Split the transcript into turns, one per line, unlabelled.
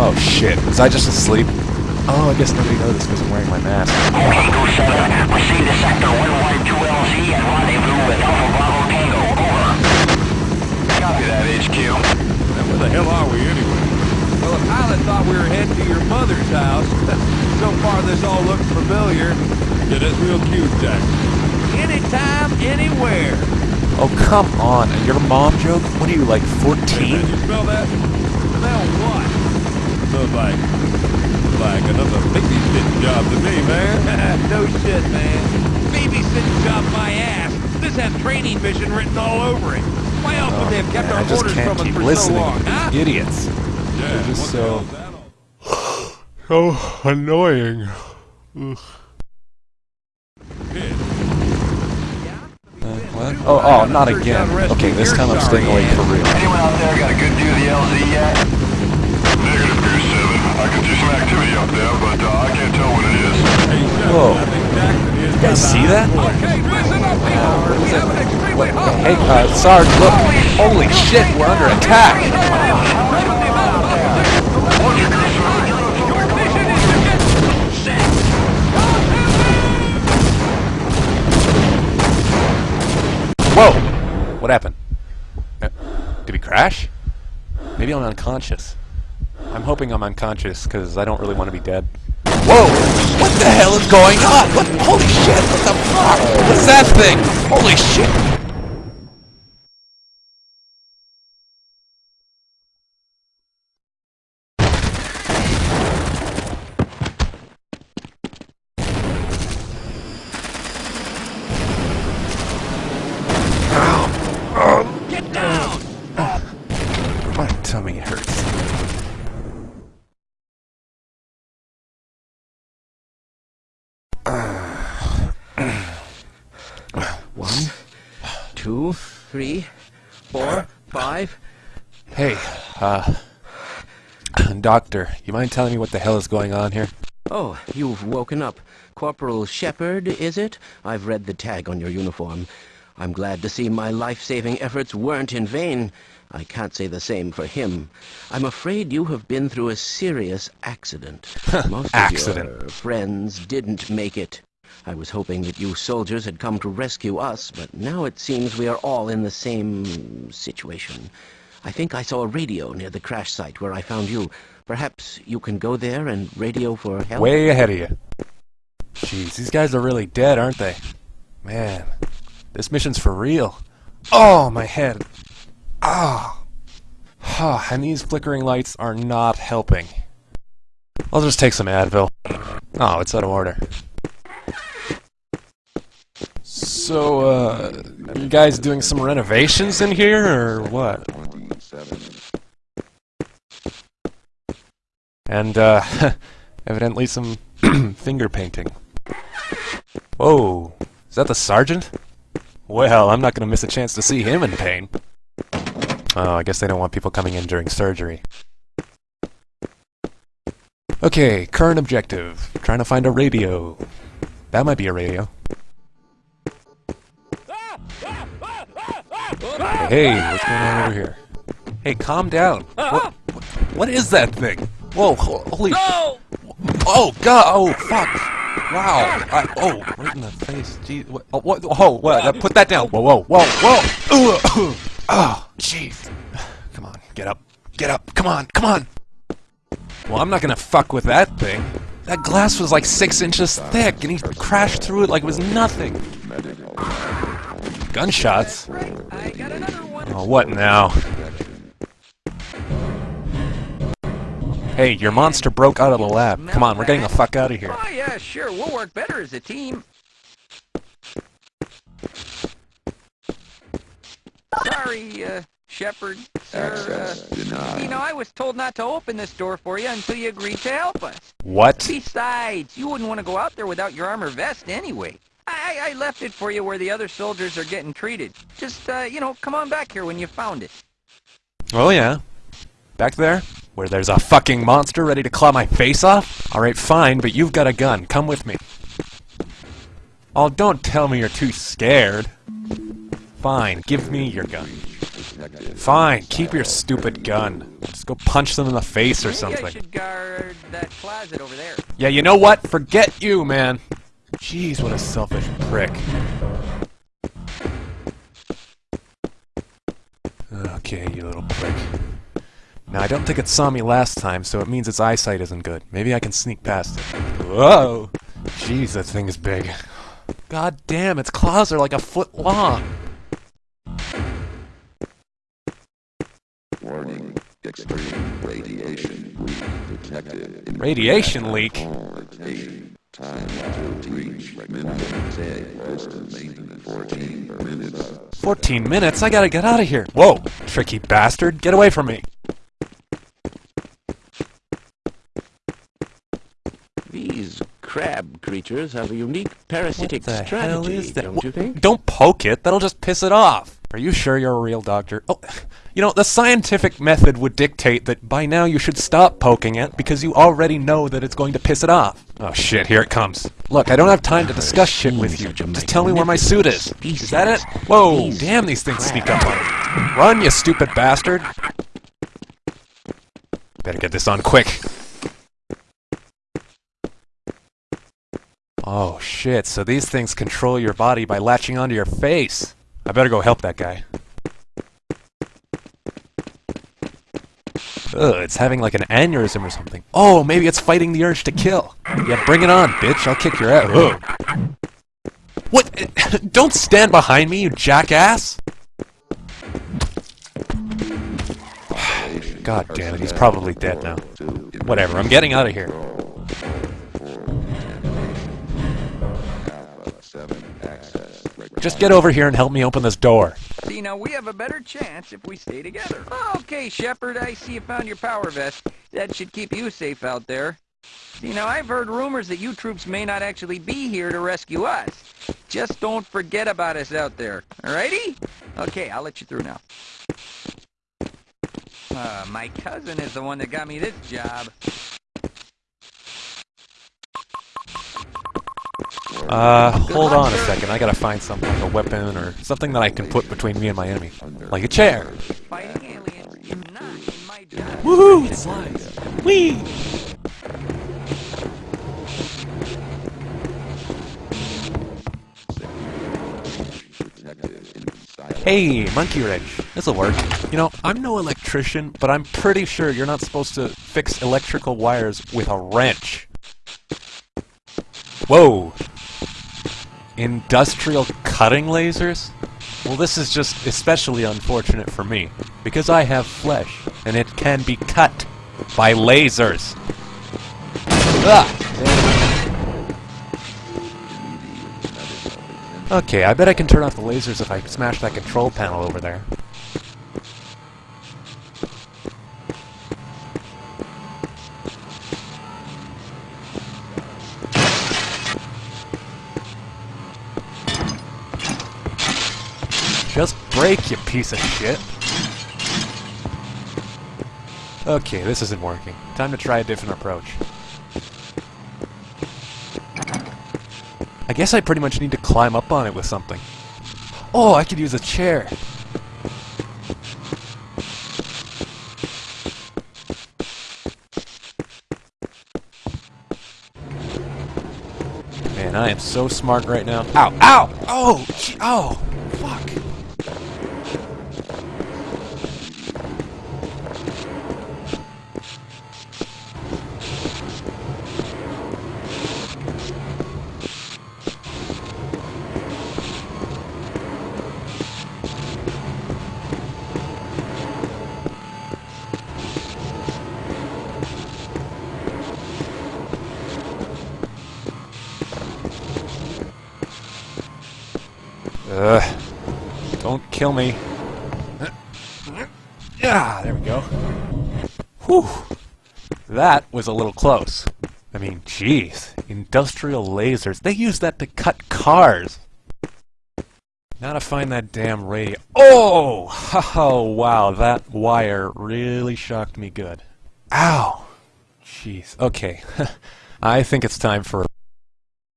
oh shit, was I just asleep? Oh, I guess nobody noticed because I'm wearing my mask.
Tango 7, proceed to sector 112LZ and rendezvous with Alpha Bravo Tango. Over.
Copy that, HQ.
Now, where the hell are we anyway? Well, the pilot thought we were heading to your mother's house. so far, this all looks familiar. Yeah, that's real cute, Jack. Anytime, anywhere.
Oh, come on. Your mom joke? What are you, like 14?
Hey, man, you smell that? Smell what? Smells like, like another babysitting job to me, man. no shit, man. Babysitting job my ass. This has training mission written all over it. Why else would they have kept oh,
Man,
our
I just
orders
can't
from us for
listening
so long, huh?
idiots.
Yeah,
They're just so-
hell's that all-
So annoying. Ugh. Uh, what? Oh, oh, not again. Okay, this time I'm staying awake for real.
Anyone out there got a good view of the LZ yet? Negative, Goose 7. I can see some activity up there, but uh, I can't tell what it is.
Whoa.
I think Jackson is
You guys see that?
Okay, listen up, people. We have an
Hey, uh, Sarge, look! Holy shit, we're under attack! Whoa! What happened? Uh, did we crash? Maybe I'm unconscious. I'm hoping I'm unconscious, because I don't really want to be dead. Whoa! What the hell is going on? What? Holy shit! What the fuck? What's that thing? Holy shit!
Get down.
My tummy hurts.
One, two, three, four, five.
Hey, uh... Doctor, you mind telling me what the hell is going on here?
Oh, you've woken up. Corporal Shepard, is it? I've read the tag on your uniform. I'm glad to see my life-saving efforts weren't in vain. I can't say the same for him. I'm afraid you have been through a serious accident. Most
Accident.
of your friends didn't make it. I was hoping that you soldiers had come to rescue us, but now it seems we are all in the same situation. I think I saw a radio near the crash site where I found you. Perhaps you can go there and radio for help?
Way ahead of you. Jeez, these guys are really dead, aren't they? Man, this mission's for real. Oh, my head. Ah. Oh. and these flickering lights are not helping. I'll just take some Advil. Oh, it's out of order. So, uh, you guys doing some renovations in here, or what? And, uh, evidently some finger painting. Whoa, is that the sergeant? Well, I'm not gonna miss a chance to see him in pain. Oh, I guess they don't want people coming in during surgery. Okay, current objective. Trying to find a radio. That might be a radio. Hey, what's going on over here? Hey, calm down. What, what, is that thing? Whoa, ho- holy... Oh, God! Oh, fuck! Wow! I, oh, right in the face. Gee, what? Oh, what? Oh, what? Uh, put that down. Whoa, whoa, whoa, whoa! Oh, jeez. Come on, get up, get up. Come on, come on. Well, I'm not gonna fuck with that thing. That glass was like six inches thick, and he crashed through it like it was nothing. Gunshots? Oh, what now? Hey, your monster broke out of the lab. Come on, we're getting the fuck out of here.
Oh, yeah, sure. We'll work better as a team. Sorry, uh, Shepard, sir. Uh, you know, I was told not to open this door for you until you agreed to help us.
What?
Besides, you wouldn't want to go out there without your armor vest anyway. I, I left it for you where the other soldiers are getting treated. Just, uh, you know, come on back here when you found it.
Oh yeah. Back there? Where there's a fucking monster ready to claw my face off? Alright, fine, but you've got a gun. Come with me. Oh, don't tell me you're too scared. Fine, give me your gun. Fine, keep your stupid gun. Just go punch them in the face or
Maybe
something.
should guard that closet over there.
Yeah, you know what? Forget you, man. Jeez, what a selfish prick. Okay, you little prick. Now, I don't think it saw me last time, so it means its eyesight isn't good. Maybe I can sneak past it. Whoa! Jeez, that thing is big. God damn, its claws are like a foot long.
Warning. Extreme radiation leak detected.
Radiation leak?
Location. Time to reach minimum say estimate 14 minutes.
14 minutes? I gotta get out of here. Whoa! Tricky bastard, get away from me.
These crab creatures have a unique parasitic
What the
strategy,
hell is that?
don't you think?
Don't poke it. That'll just piss it off. Are you sure you're a real doctor? Oh, you know, the scientific method would dictate that by now you should stop poking it because you already know that it's going to piss it off. Oh shit, here it comes. Look, I don't have time to discuss shit with you. Just tell me where my suit is. Is that it? Whoa, damn, these things sneak up on me. Run, you stupid bastard. Better get this on quick. Oh shit, so these things control your body by latching onto your face. I better go help that guy. Ugh, it's having like an aneurysm or something. Oh, maybe it's fighting the urge to kill. Yeah, bring it on, bitch. I'll kick your ass. Ugh. What? Don't stand behind me, you jackass! God damn it, he's probably dead now. Whatever, I'm getting out of here. Just get over here and help me open this door.
See, now we have a better chance if we stay together. Okay, Shepard, I see you found your power vest. That should keep you safe out there. See, now I've heard rumors that you troops may not actually be here to rescue us. Just don't forget about us out there. Alrighty? Okay, I'll let you through now. Uh, my cousin is the one that got me this job.
Uh, hold on a second. I gotta find something, like a weapon or something that I can put between me and my enemy. Like a chair.
Fighting aliens in my job.
Woohoo! Flies. Whee! Hey, monkey wrench. This'll work. You know, I'm no electrician, but I'm pretty sure you're not supposed to fix electrical wires with a wrench. Whoa! Industrial cutting lasers? Well, this is just especially unfortunate for me, because I have flesh, and it can be cut by lasers. Ah! Okay, I bet I can turn off the lasers if I smash that control panel over there. Break, you piece of shit. Okay, this isn't working. Time to try a different approach. I guess I pretty much need to climb up on it with something. Oh, I could use a chair. Man, I am so smart right now. Ow! Ow! Oh! Oh! Ugh. Don't kill me. Yeah, there we go. Whew. That was a little close. I mean, jeez. Industrial lasers. They use that to cut cars. Now to find that damn radio. Oh! Oh, wow. That wire really shocked me good. Ow! Jeez. Okay. I think it's time for